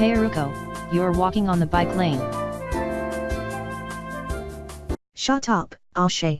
Hey Aruko, you're walking on the bike lane. Shut up, Ashay.